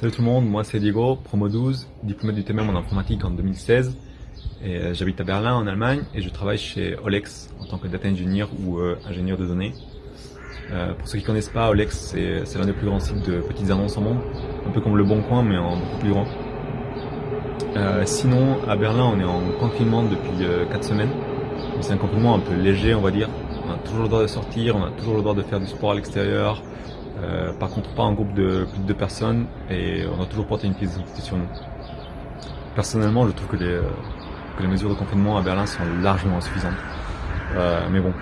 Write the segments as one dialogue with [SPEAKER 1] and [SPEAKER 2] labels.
[SPEAKER 1] Salut tout le monde, moi c'est Diego, promo 12, diplômé du TMM en informatique en 2016. Et euh, j'habite à Berlin en Allemagne et je travaille chez Olex en tant que data engineer ou euh, ingénieur de données. Euh, pour ceux qui connaissent pas, Olex c'est l'un des plus grands sites de petites annonces au monde, un peu comme le Bon Coin mais en beaucoup plus grand. sinon à Berlin on est en confinement depuis 4 semaines. C'est un confinement un peu léger on va dire. On a toujours le droit de sortir, on a toujours le droit de faire du sport à l'extérieur, euh, par contre, pas un groupe de plus de deux personnes et on a toujours porté une pièce d'identité sur nous. Personnellement, je trouve que les, euh, mesures de confinement à Berlin sont largement insuffisantes. Euh, mais bon,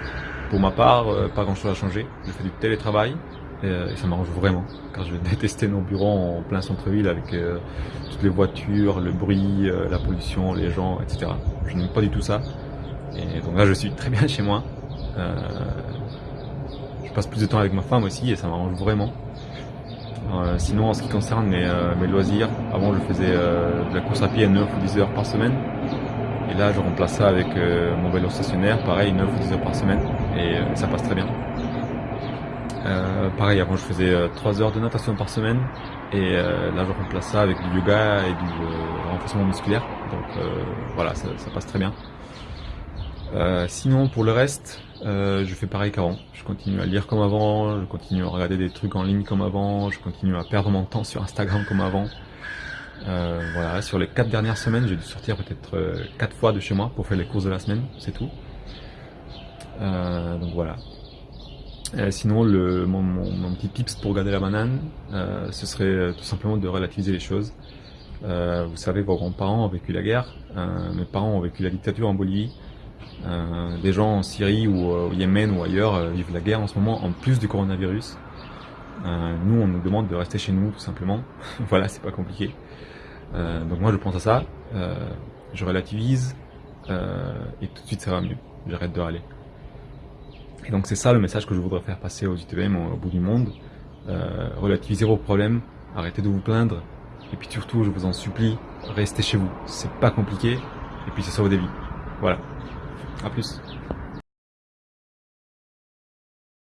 [SPEAKER 1] pour ma part, pas grand chose à changer. Je fais du télétravail et, ça m'arrange vraiment car je détester nos bureaux en plein centre-ville avec toutes les voitures, le bruit, la pollution, les gens, etc. Je n'aime pas du tout ça. Et donc là, je suis très bien chez moi passe plus de temps avec ma femme aussi et ça m'arrange vraiment. Euh, sinon, en ce qui concerne mes, euh, mes loisirs, avant je faisais euh, de la course à pied 9 ou 10 heures par semaine. Et là, je remplace ça avec mon vélo stationnaire, pareil, 9 ou 10 heures par semaine. Et ça passe très bien. pareil, avant je faisais 3 heures de natation par semaine. Et là, je remplace ça avec du yoga et du renforcement musculaire. Donc voilà, ça, passe très bien. Sinon, pour le reste, euh, je fais pareil qu'avant. Je continue à lire comme avant, je continue à regarder des trucs en ligne comme avant, je continue à perdre mon temps sur Instagram comme avant. Euh, voilà, sur les quatre dernières semaines, j'ai dû sortir peut-être euh, quatre fois de chez moi pour faire les courses de la semaine, c'est tout. donc voilà. sinon, mon, mon, petit tips pour garder la banane, ce serait tout simplement de relativiser les choses. vous savez, vos grands-parents ont vécu la guerre, mes parents ont vécu la dictature en Bolivie, euh, des gens en Syrie ou euh, au Yémen ou ailleurs euh, vivent la guerre en ce moment en plus du coronavirus. nous, on nous demande de rester chez nous tout simplement. voilà, c'est pas compliqué. donc moi, je pense à ça, je relativise et tout de suite ça va mieux. J'arrête de râler. Et donc c'est ça le message que je voudrais faire passer aux UTVM au, bout du monde. relativisez vos problèmes, arrêtez de vous plaindre, et puis surtout, je vous en supplie, restez chez vous. C'est pas compliqué, et puis ça sauve des vies. Voilà. A plus.